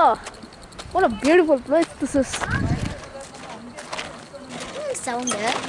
Oh, what a beautiful place this is. Sound good.